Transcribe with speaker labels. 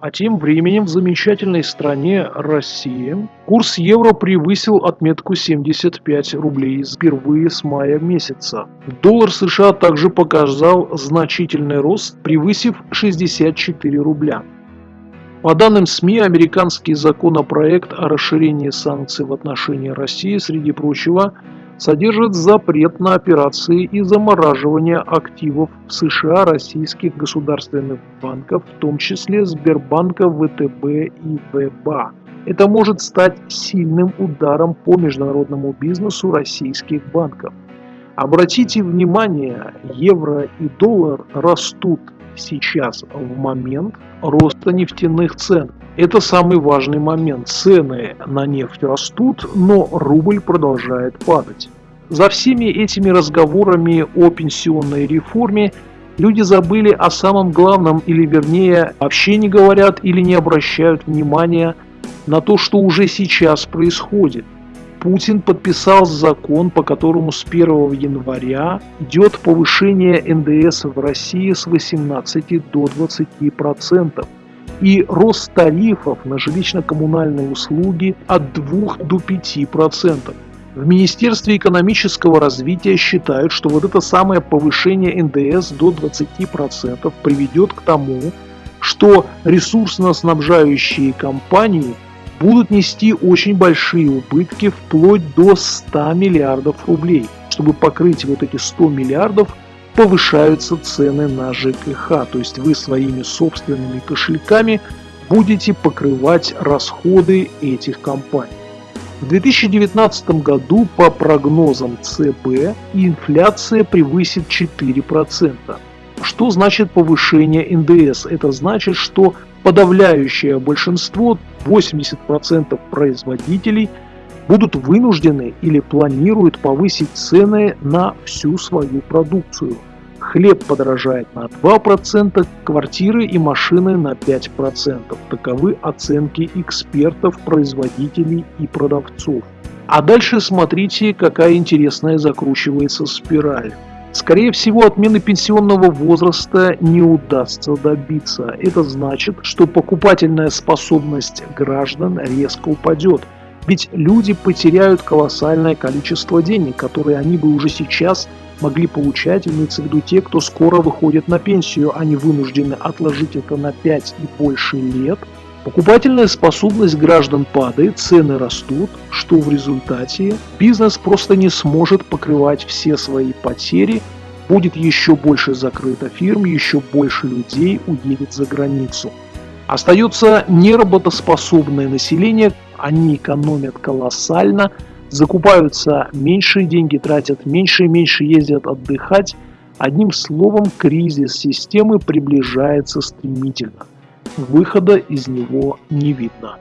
Speaker 1: А тем временем в замечательной стране России курс евро превысил отметку 75 рублей впервые с мая месяца. Доллар США также показал значительный рост, превысив 64 рубля. По данным СМИ, американский законопроект о расширении санкций в отношении России, среди прочего, содержит запрет на операции и замораживание активов в США российских государственных банков, в том числе Сбербанка, ВТБ и ВБА. Это может стать сильным ударом по международному бизнесу российских банков. Обратите внимание, евро и доллар растут сейчас в момент роста нефтяных цен. Это самый важный момент. Цены на нефть растут, но рубль продолжает падать. За всеми этими разговорами о пенсионной реформе люди забыли о самом главном, или вернее, вообще не говорят или не обращают внимания на то, что уже сейчас происходит. Путин подписал закон, по которому с 1 января идет повышение НДС в России с 18 до 20% и рост тарифов на жилищно-коммунальные услуги от 2 до 5%. В Министерстве экономического развития считают, что вот это самое повышение НДС до 20% приведет к тому, что ресурсно-снабжающие компании будут нести очень большие убытки вплоть до 100 миллиардов рублей. Чтобы покрыть вот эти 100 миллиардов, повышаются цены на ЖКХ, то есть вы своими собственными кошельками будете покрывать расходы этих компаний. В 2019 году по прогнозам ЦБ инфляция превысит 4%. Что значит повышение НДС? Это значит, что подавляющее большинство, 80% производителей, будут вынуждены или планируют повысить цены на всю свою продукцию. Хлеб подорожает на 2%, квартиры и машины на 5%. Таковы оценки экспертов, производителей и продавцов. А дальше смотрите, какая интересная закручивается спираль. Скорее всего, отмены пенсионного возраста не удастся добиться. Это значит, что покупательная способность граждан резко упадет. Ведь люди потеряют колоссальное количество денег, которые они бы уже сейчас могли получать, имеется в виду те, кто скоро выходит на пенсию, они вынуждены отложить это на 5 и больше лет. Покупательная способность граждан падает, цены растут, что в результате бизнес просто не сможет покрывать все свои потери, будет еще больше закрыто фирм, еще больше людей уедет за границу. Остается неработоспособное население, они экономят колоссально, закупаются меньшие деньги, тратят меньше и меньше, ездят отдыхать. Одним словом, кризис системы приближается стремительно. Выхода из него не видно.